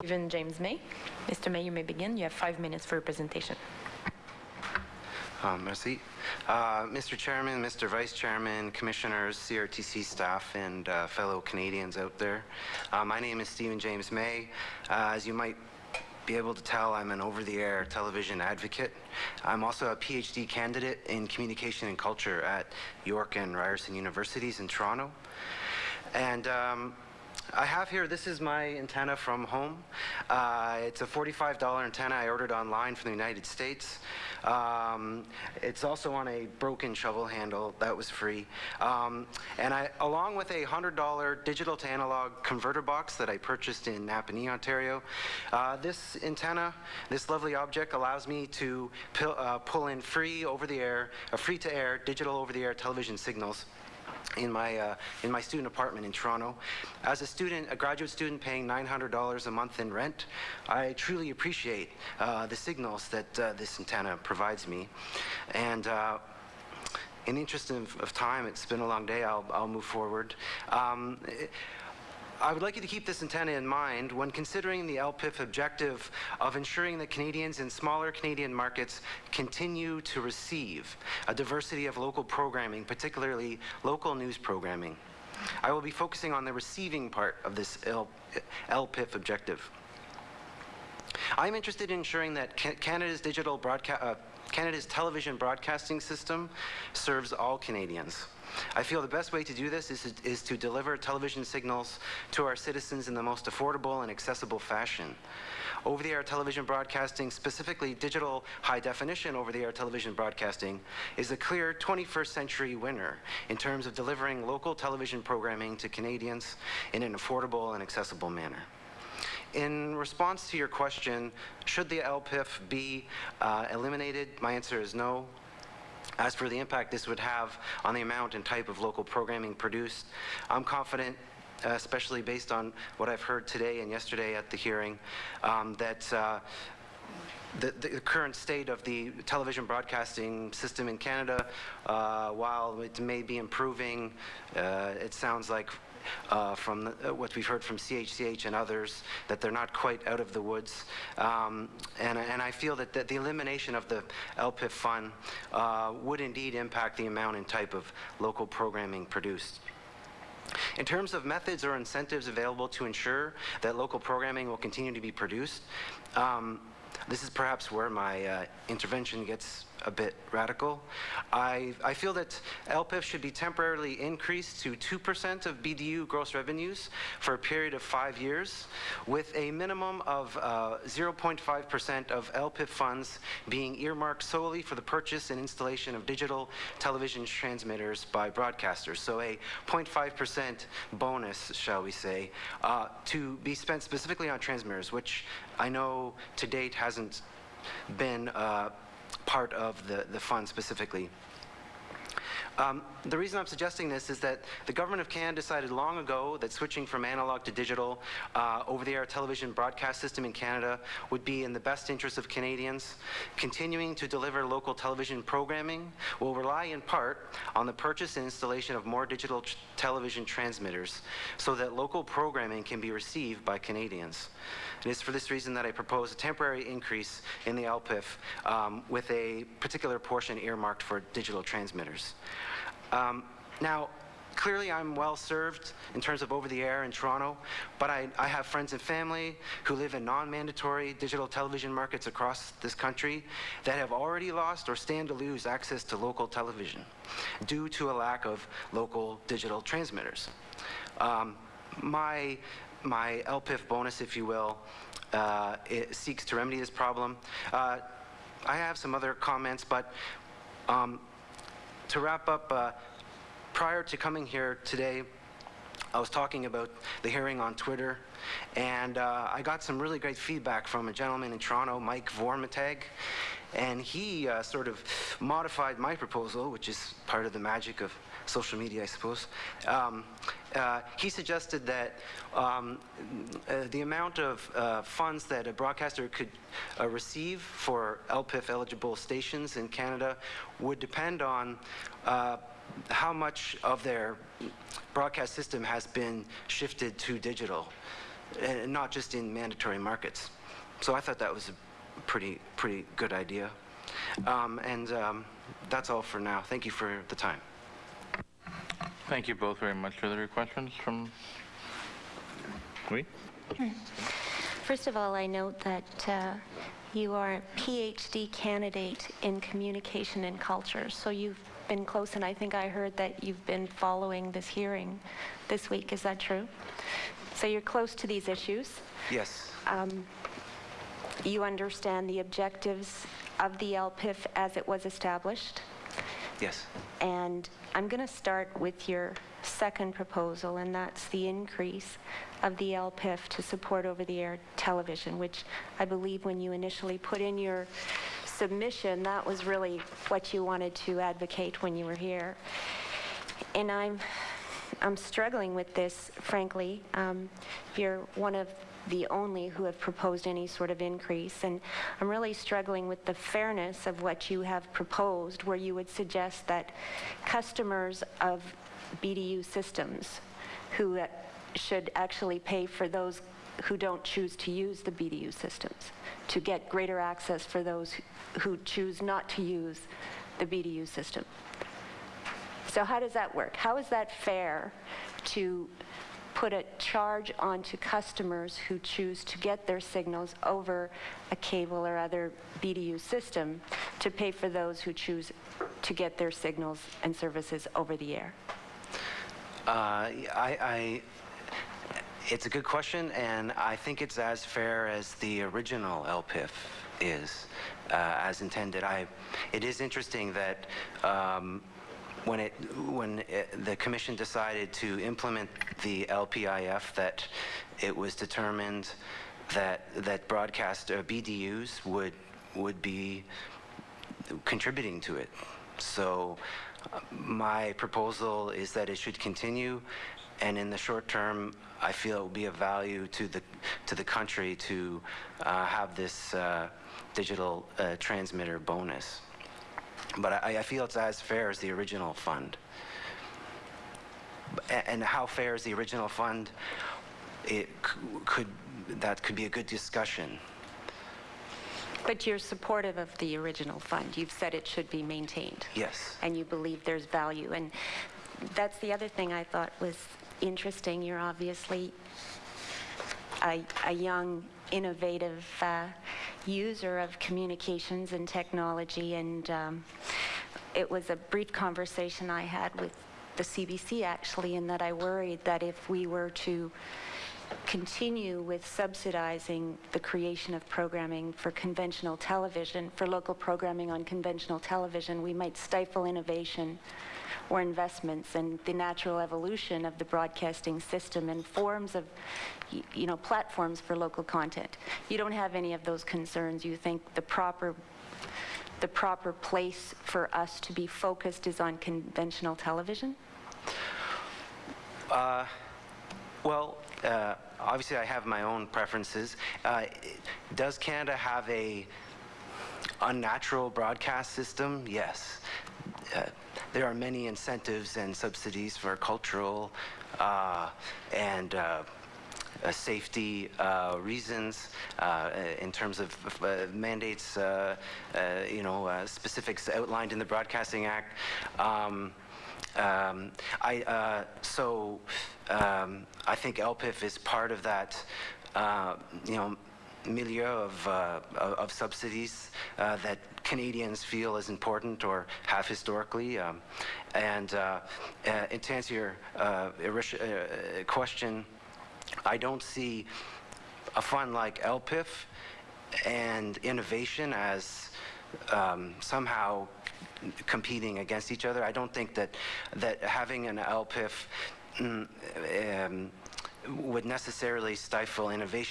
Stephen James May. Mr. May, you may begin. You have five minutes for your presentation. Um, Merci. Uh, Mr. Chairman, Mr. Vice Chairman, Commissioners, CRTC staff, and uh, fellow Canadians out there. Uh, my name is Stephen James May. Uh, as you might be able to tell, I'm an over-the-air television advocate. I'm also a PhD candidate in communication and culture at York and Ryerson Universities in Toronto. And um, I have here, this is my antenna from home. Uh, it's a $45 antenna I ordered online from the United States. Um, it's also on a broken shovel handle, that was free. Um, and I, along with a $100 digital to analog converter box that I purchased in Napanee, Ontario, uh, this antenna, this lovely object allows me to uh, pull in free over-the-air, free-to-air digital over-the-air television signals in my, uh, in my student apartment in Toronto. As a student, a graduate student paying $900 a month in rent, I truly appreciate uh, the signals that uh, this antenna provides me. And uh, in interest of, of, time, it's been a long day, I'll, I'll move forward. Um, it, I would like you to keep this antenna in mind when considering the LPIF objective of ensuring that Canadians in smaller Canadian markets continue to receive a diversity of local programming, particularly local news programming. I will be focusing on the receiving part of this LPIF objective. I'm interested in ensuring that Canada's digital broadcast, uh, Canada's television broadcasting system serves all Canadians. I feel the best way to do this is, is to deliver television signals to our citizens in the most affordable and accessible fashion. Over-the-air television broadcasting, specifically digital high-definition over-the-air television broadcasting, is a clear 21st century winner in terms of delivering local television programming to Canadians in an affordable and accessible manner. In response to your question, should the LPIF be uh, eliminated, my answer is no. As for the impact this would have on the amount and type of local programming produced, I'm confident uh, especially based on what I've heard today and yesterday at the hearing, um, that uh, the, the, current state of the television broadcasting system in Canada, uh, while it may be improving, uh, it sounds like uh, from the, uh, what we've heard from CHCH and others, that they're not quite out of the woods. Um, and, and I feel that, that the elimination of the LPIF fund uh, would indeed impact the amount and type of local programming produced. In terms of methods or incentives available to ensure that local programming will continue to be produced, um, this is perhaps where my uh, intervention gets a bit radical. I, I feel that LPIF should be temporarily increased to 2% of BDU gross revenues for a period of five years, with a minimum of 0.5% uh, of LPIF funds being earmarked solely for the purchase and installation of digital television transmitters by broadcasters. So a 0.5% bonus, shall we say, uh, to be spent specifically on transmitters, which I know to date hasn't been uh, part of the, the fund specifically. Um, the reason I'm suggesting this is that the Government of Canada decided long ago that switching from analog to digital uh, over-the-air television broadcast system in Canada would be in the best interest of Canadians. Continuing to deliver local television programming will rely in part on the purchase and installation of more digital television transmitters so that local programming can be received by Canadians. It is for this reason that I propose a temporary increase in the LPIF um, with a particular portion earmarked for digital transmitters. Um, now, clearly I'm well served in terms of over-the-air in Toronto, but I, I, have friends and family who live in non-mandatory digital television markets across this country that have already lost or stand to lose access to local television due to a lack of local digital transmitters. Um, my my LPIF bonus, if you will, uh, it seeks to remedy this problem. Uh, I have some other comments, but um, to wrap up, uh, prior to coming here today, I was talking about the hearing on Twitter, and uh, I got some really great feedback from a gentleman in Toronto, Mike Vormatag, and he uh, sort of modified my proposal, which is part of the magic of social media, I suppose. Um, uh, he suggested that um, uh, the amount of uh, funds that a broadcaster could uh, receive for LPIF eligible stations in Canada would depend on uh, how much of their broadcast system has been shifted to digital. and not just in mandatory markets. So I thought that was a pretty, pretty good idea. Um, And um, that's all for now. Thank you for the time. Thank you both very much. Are there questions from, we? First of all, I note that uh, you are a PhD candidate in communication and culture, so you've been close, and I think I heard that you've been following this hearing this week. Is that true? So you're close to these issues. Yes. You understand the objectives of the LPIF as it was established. Yes. And I'm going to start with your second proposal, and that's the increase of the LPIF to support over-the-air television, which I believe when you initially put in your submission, that was really what you wanted to advocate when you were here. And I'm, I'm struggling with this, frankly. Um, You're one of the only who have proposed any sort of increase, and I'm really struggling with the fairness of what you have proposed, where you would suggest that customers of BDU systems who uh, should actually pay for those who don't choose to use the BDU systems, to get greater access for those who choose not to use the BDU system. So how does that work? How is that fair to put a charge onto customers who choose to get their signals over a cable or other BDU system to pay for those who choose to get their signals and services over the air? Uh, I, I, it's a good question, and I think it's as fair as the original LPIF is, uh, as intended. I, it is interesting that um, when it, when it, the commission decided to implement the LPIF, that it was determined that that broadcast uh, BDUs would would be contributing to it. So uh, my proposal is that it should continue, and in the short term, I feel it will be of value to the to the country to uh, have this uh, digital uh, transmitter bonus. But I, I feel it's as fair as the original fund. And how fair is the original fund? It c- could that could be a good discussion. But you're supportive of the original fund. You've said it should be maintained. Yes. and you believe there's value. And that's the other thing I thought was interesting. You're obviously a, a young, innovative uh, user of communications and technology, and um, it was a brief conversation I had with the CBC, actually, in that I worried that if we were to continue with subsidizing the creation of programming for conventional television, for local programming on conventional television, we might stifle innovation or investments and the natural evolution of the broadcasting system and forms of, you know, platforms for local content. You don't have any of those concerns. You think the proper the proper place for us to be focused is on conventional television? Well, uh, obviously, I have my own preferences. Uh, does Canada have a unnatural broadcast system? Yes. Uh, there are many incentives and subsidies for cultural uh, and uh, uh, safety uh, reasons uh, in terms of uh, mandates, uh, uh, you know, uh, specifics outlined in the Broadcasting Act. Um, um, I, uh, so um, I think LPIF is part of that, uh, you know, milieu of, uh, of subsidies uh, that Canadians feel is important or have historically. Um, and, uh, uh, and to answer your uh, question, I don't see a fund like LPIF and innovation as um, somehow competing against each other. I don't think that that having an LPIF mm, um, would necessarily stifle innovation.